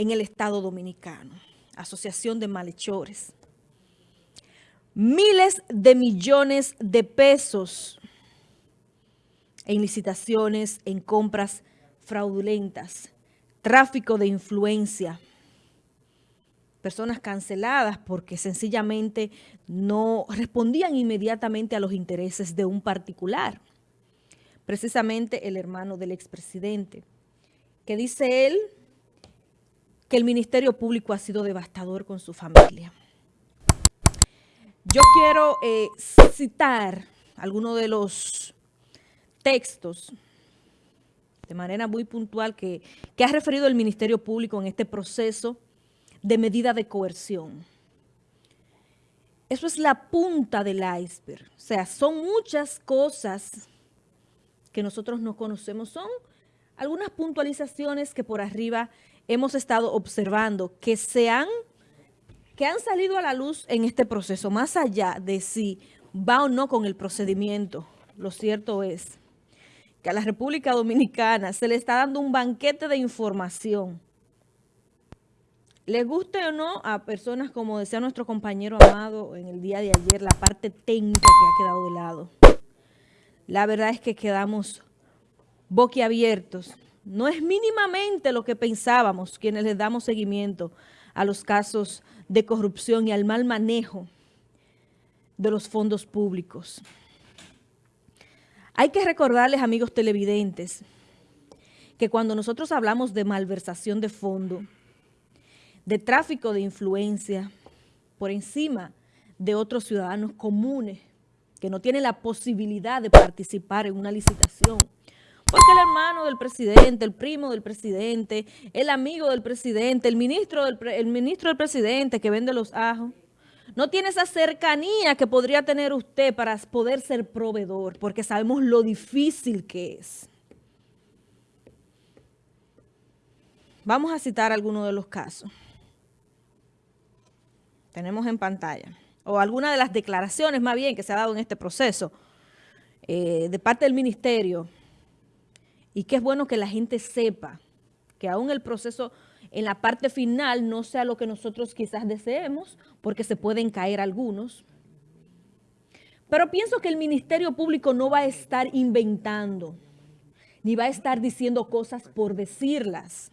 en el Estado Dominicano. Asociación de Malhechores. Miles de millones de pesos en licitaciones, en compras fraudulentas, tráfico de influencia, personas canceladas porque sencillamente no respondían inmediatamente a los intereses de un particular, precisamente el hermano del expresidente, que dice él que el Ministerio Público ha sido devastador con su familia. Yo quiero eh, citar algunos de los textos de manera muy puntual que, que ha referido el Ministerio Público en este proceso de medida de coerción. Eso es la punta del iceberg. O sea, son muchas cosas que nosotros no conocemos. Son algunas puntualizaciones que por arriba hemos estado observando que se han, que han salido a la luz en este proceso, más allá de si va o no con el procedimiento. Lo cierto es que a la República Dominicana se le está dando un banquete de información les guste o no a personas, como decía nuestro compañero Amado en el día de ayer, la parte técnica que ha quedado de lado. La verdad es que quedamos boquiabiertos. No es mínimamente lo que pensábamos quienes les damos seguimiento a los casos de corrupción y al mal manejo de los fondos públicos. Hay que recordarles, amigos televidentes, que cuando nosotros hablamos de malversación de fondo, de tráfico de influencia por encima de otros ciudadanos comunes que no tienen la posibilidad de participar en una licitación. Porque el hermano del presidente, el primo del presidente, el amigo del presidente, el ministro del, el ministro del presidente que vende los ajos, no tiene esa cercanía que podría tener usted para poder ser proveedor, porque sabemos lo difícil que es. Vamos a citar algunos de los casos tenemos en pantalla, o alguna de las declaraciones más bien que se ha dado en este proceso eh, de parte del ministerio, y que es bueno que la gente sepa que aún el proceso en la parte final no sea lo que nosotros quizás deseemos, porque se pueden caer algunos. Pero pienso que el Ministerio Público no va a estar inventando, ni va a estar diciendo cosas por decirlas.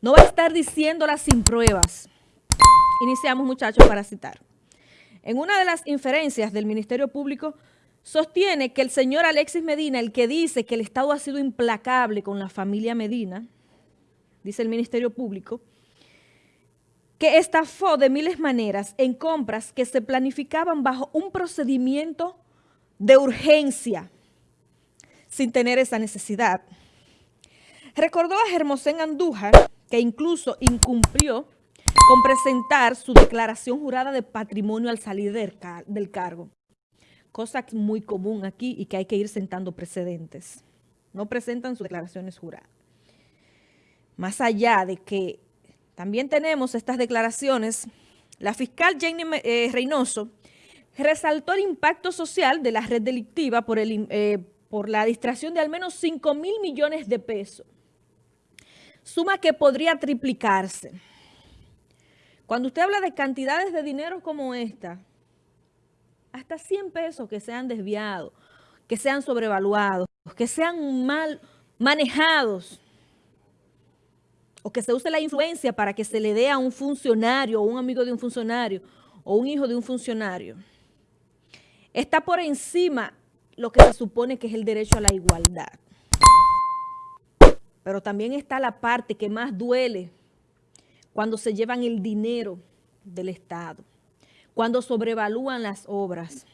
No va a estar diciéndolas sin pruebas. Iniciamos, muchachos, para citar. En una de las inferencias del Ministerio Público, sostiene que el señor Alexis Medina, el que dice que el Estado ha sido implacable con la familia Medina, dice el Ministerio Público, que estafó de miles maneras en compras que se planificaban bajo un procedimiento de urgencia, sin tener esa necesidad. Recordó a Hermosén Andújar, que incluso incumplió con presentar su declaración jurada de patrimonio al salir del, cargo. Cosa muy común aquí y que hay que ir sentando precedentes. No presentan sus declaraciones juradas. Más allá de que también tenemos estas declaraciones, la fiscal Jenny eh, Reynoso resaltó el impacto social de la red delictiva por, el, eh, por la distracción de al menos 5 mil millones de pesos suma que podría triplicarse. Cuando usted habla de cantidades de dinero como esta, hasta 100 pesos que sean desviados, que sean sobrevaluados, que sean mal manejados, o que se use la influencia para que se le dé a un funcionario, o un amigo de un funcionario, o un hijo de un funcionario, está por encima lo que se supone que es el derecho a la igualdad. Pero también está la parte que más duele cuando se llevan el dinero del Estado, cuando sobrevalúan las obras,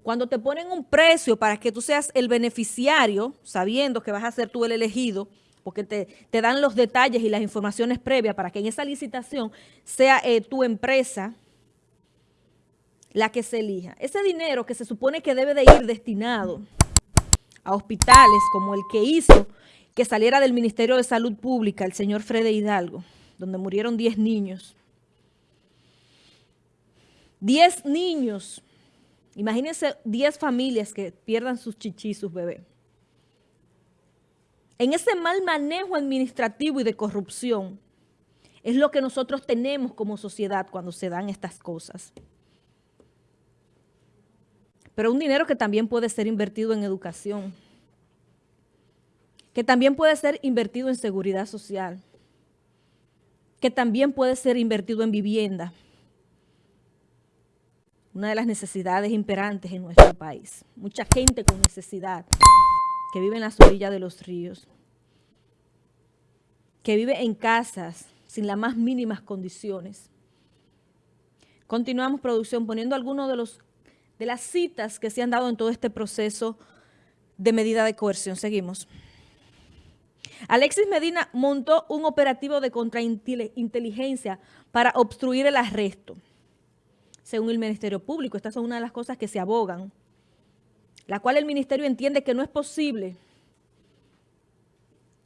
cuando te ponen un precio para que tú seas el beneficiario, sabiendo que vas a ser tú el elegido, porque te, dan los detalles y las informaciones previas para que en esa licitación sea eh, tu empresa la que se elija. Ese dinero que se supone que debe de ir destinado a hospitales como el que hizo que saliera del Ministerio de Salud Pública, el señor Frede Hidalgo, donde murieron 10 niños. 10 niños. Imagínense 10 familias que pierdan sus chichis, sus bebés. en ese mal manejo administrativo y de corrupción, es lo que nosotros tenemos como sociedad cuando se dan estas cosas. Pero un dinero que también puede ser invertido en educación, que también puede ser invertido en seguridad social, que también puede ser invertido en vivienda, una de las necesidades imperantes en nuestro país. Mucha gente con necesidad que vive en las orillas de los ríos, que vive en casas sin las más mínimas condiciones. Continuamos producción poniendo algunos de los de las citas que se han dado en todo este proceso de medida de coerción. Seguimos. Alexis Medina montó un operativo de contrainteligencia para obstruir el arresto. Según el Ministerio Público, estas son una de las cosas que se abogan, la cual el Ministerio entiende que no es posible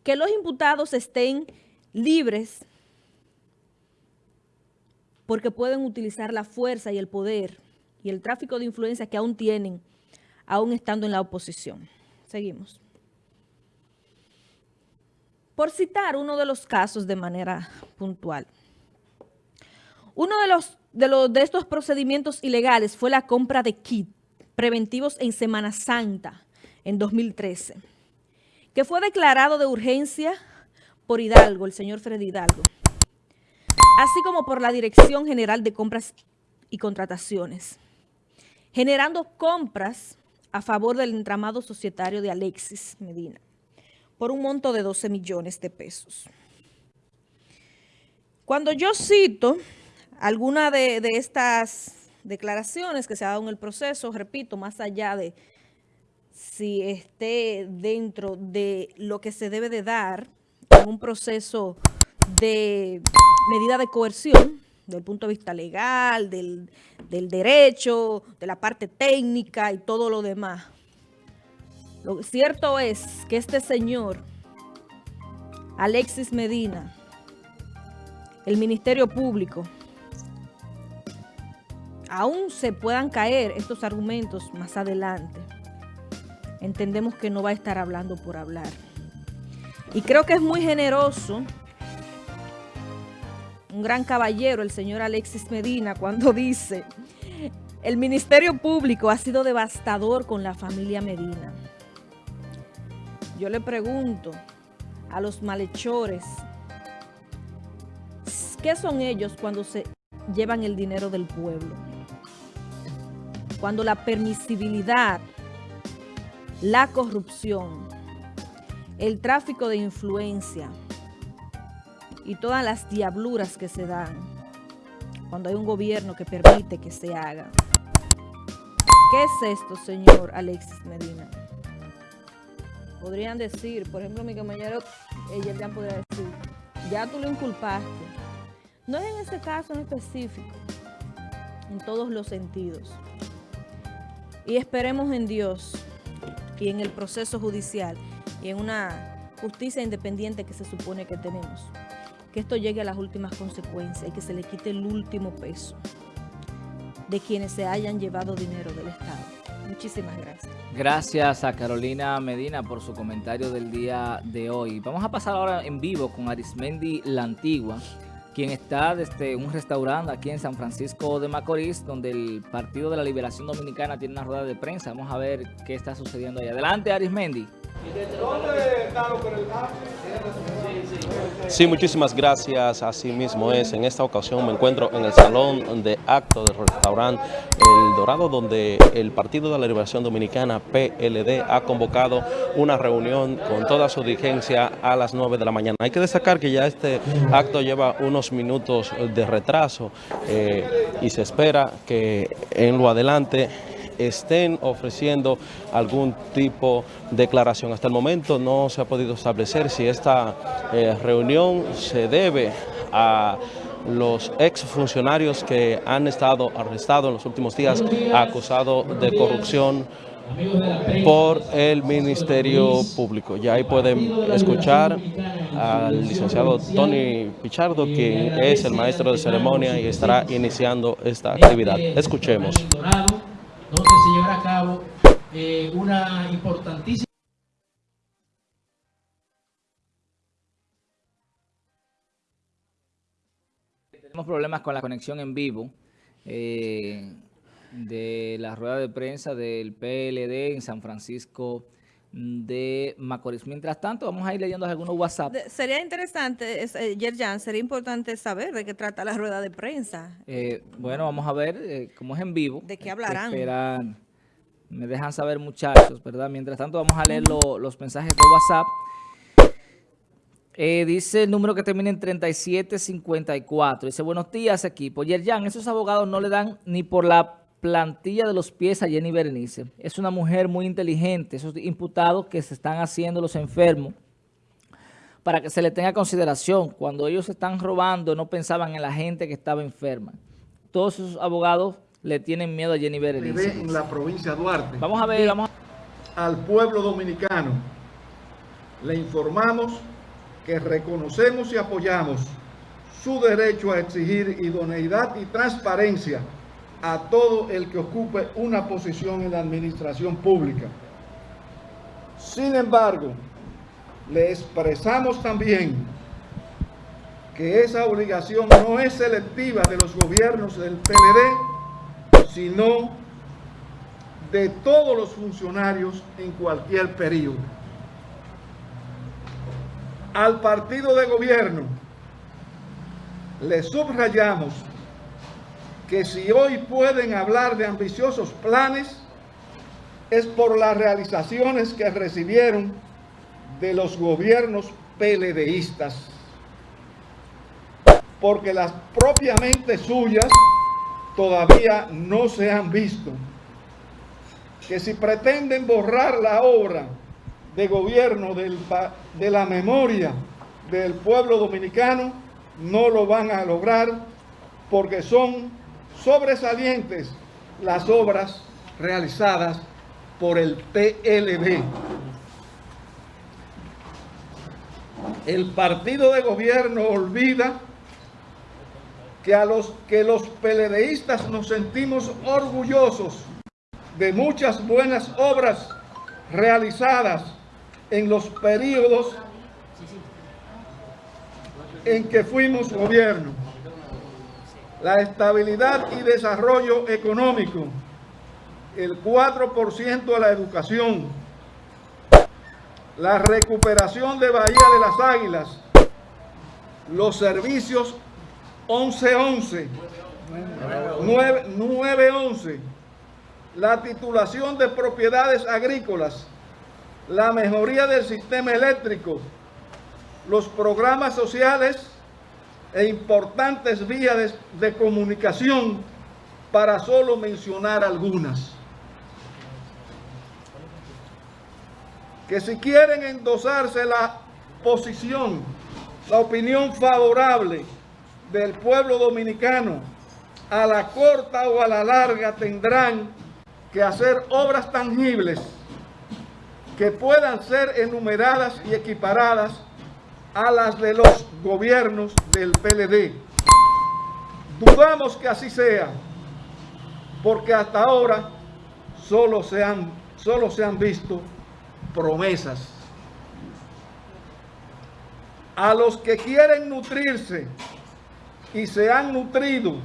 que los imputados estén libres porque pueden utilizar la fuerza y el poder y el tráfico de influencia que aún tienen, aún estando en la oposición. Seguimos. Por citar uno de los casos de manera puntual. Uno de, los, de, los, de estos procedimientos ilegales fue la compra de kits preventivos en Semana Santa en 2013, que fue declarado de urgencia por Hidalgo, el señor Freddy Hidalgo, así como por la Dirección General de Compras y Contrataciones, generando compras a favor del entramado societario de Alexis Medina por un monto de 12 millones de pesos. Cuando yo cito alguna de, estas declaraciones que se ha dado en el proceso, repito, más allá de si esté dentro de lo que se debe de dar en un proceso de medida de coerción, desde el punto de vista legal, del, del derecho, de la parte técnica y todo lo demás. Lo cierto es que este señor, Alexis Medina, el Ministerio Público, aún se puedan caer estos argumentos más adelante, entendemos que no va a estar hablando por hablar. Y creo que es muy generoso, un gran caballero, el señor Alexis Medina, cuando dice, el Ministerio Público ha sido devastador con la familia Medina. Yo le pregunto a los malhechores, ¿qué son ellos cuando se llevan el dinero del pueblo? Cuando la permisibilidad, la corrupción, el tráfico de influencia y todas las diabluras que se dan cuando hay un gobierno que permite que se haga. ¿Qué es esto, señor Alexis Medina? podrían decir, por ejemplo, mi compañero, ella ya podría decir, ya tú lo inculpaste. No es en ese caso en específico, en todos los sentidos. Y esperemos en Dios y en el proceso judicial y en una justicia independiente que se supone que tenemos, que esto llegue a las últimas consecuencias y que se le quite el último peso de quienes se hayan llevado dinero del Estado. Muchísimas gracias. Gracias a Carolina Medina por su comentario del día de hoy. Vamos a pasar ahora en vivo con Arismendi La Antigua, quien está desde un restaurante aquí en San Francisco de Macorís, donde el Partido de la Liberación Dominicana tiene una rueda de prensa. Vamos a ver qué está sucediendo ahí. Adelante, Arismendi. ¿Dónde está Sí, muchísimas gracias. Así mismo es. En esta ocasión me encuentro en el salón de acto del restaurante El Dorado, donde el Partido de la Liberación Dominicana, PLD, ha convocado una reunión con toda su dirigencia a las 9 de la mañana. Hay que destacar que ya este acto lleva unos minutos de retraso eh, y se espera que en lo adelante estén ofreciendo algún tipo de declaración. Hasta el momento no se ha podido establecer si esta eh, reunión se debe a los exfuncionarios que han estado arrestados en los últimos días acusados de corrupción por el Ministerio Público. Ya ahí pueden escuchar al licenciado Tony Pichardo, quien es el maestro de ceremonia y estará iniciando esta actividad. Escuchemos se llevará a cabo eh, una importantísima Tenemos problemas con la conexión en vivo eh, de la rueda de prensa del PLD en San Francisco de Macorís. Mientras tanto, vamos a ir leyendo algunos WhatsApp. De- sería interesante, es, eh, Yerjan, sería importante saber de qué trata la rueda de prensa. Eh, bueno, vamos a ver, eh, como es en vivo. ¿De qué hablarán? esperar. Me dejan saber, muchachos, ¿verdad? Mientras tanto, vamos a leer lo- los mensajes de WhatsApp. Eh, dice el número que termina en 3754. Dice, buenos días, equipo. Yerjan, esos abogados no le dan ni por la plantilla de los pies a Jenny Berenice. Es una mujer muy inteligente. Esos imputados que se están haciendo los enfermos para que se le tenga consideración. Cuando ellos están robando, no pensaban en la gente que estaba enferma. Todos esos abogados le tienen miedo a Jenny Berenice. en la provincia de Duarte. Vamos a ver, vamos a... Al pueblo dominicano le informamos que reconocemos y apoyamos su derecho a exigir idoneidad y transparencia a todo el que ocupe una posición en la administración pública. Sin embargo, le expresamos también que esa obligación no es selectiva de los gobiernos del PLD, sino de todos los funcionarios en cualquier periodo. Al partido de gobierno le subrayamos que si hoy pueden hablar de ambiciosos planes es por las realizaciones que recibieron de los gobiernos PLDistas, porque las propiamente suyas todavía no se han visto. Que si pretenden borrar la obra de gobierno de la memoria del pueblo dominicano, no lo van a lograr porque son sobresalientes las obras realizadas por el PLD. El partido de gobierno olvida que a los que los PLDistas nos sentimos orgullosos de muchas buenas obras realizadas en los periodos en que fuimos gobierno. La estabilidad y desarrollo económico, el 4% de la educación, la recuperación de Bahía de las Águilas, los servicios 1111, 9- 911, la titulación de propiedades agrícolas, la mejoría del sistema eléctrico, los programas sociales e importantes vías de, de comunicación, para solo mencionar algunas. Que si quieren endosarse la posición, la opinión favorable del pueblo dominicano, a la corta o a la larga tendrán que hacer obras tangibles que puedan ser enumeradas y equiparadas a las de los gobiernos del PLD. Dudamos que así sea, porque hasta ahora solo se han, solo se han visto promesas. A los que quieren nutrirse y se han nutrido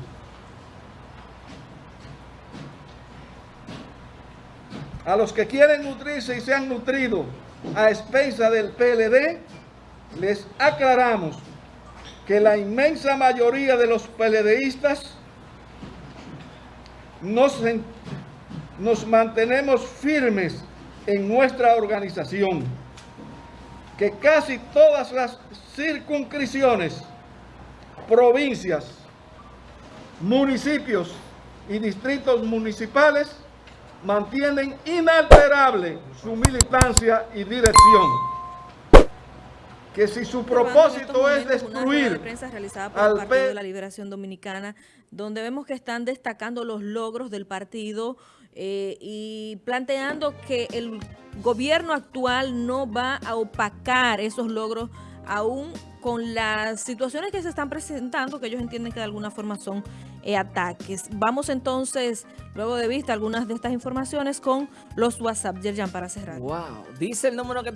a los que quieren nutrirse y se han nutrido a expensa del PLD, les aclaramos que la inmensa mayoría de los PLDistas nos, nos mantenemos firmes en nuestra organización, que casi todas las circunscripciones, provincias, municipios y distritos municipales mantienen inalterable su militancia y dirección. Que si su propósito es rueda de destruir prensa realizada por al el Partido P- de la Liberación Dominicana, donde vemos que están destacando los logros del partido eh, y planteando que el gobierno actual no va a opacar esos logros aún con las situaciones que se están presentando, que ellos entienden que de alguna forma son eh, ataques. Vamos entonces, luego de vista algunas de estas informaciones, con los WhatsApp, Yerjan, para cerrar. Wow. Dice el número que